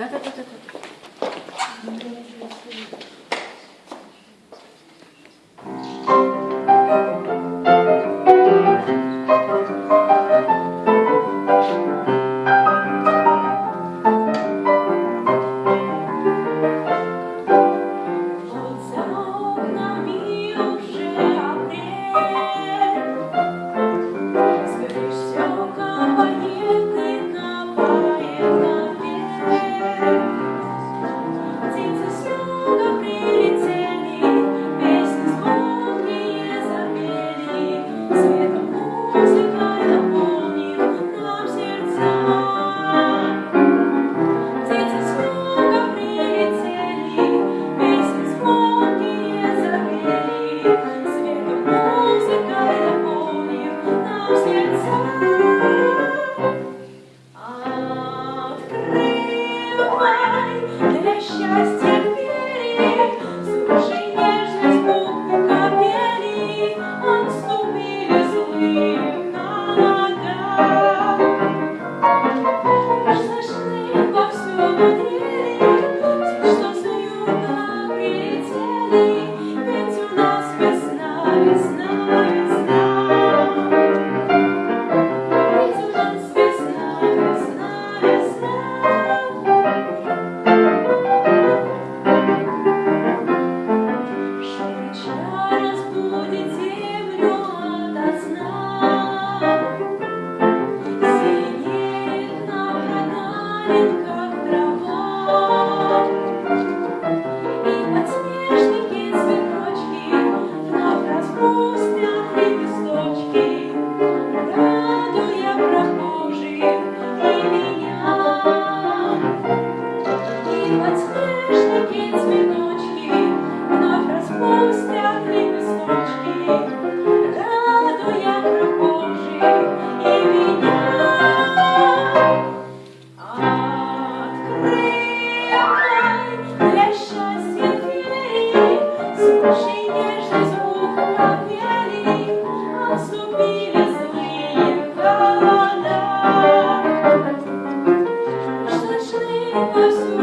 لا لا لا لا Thank you. us.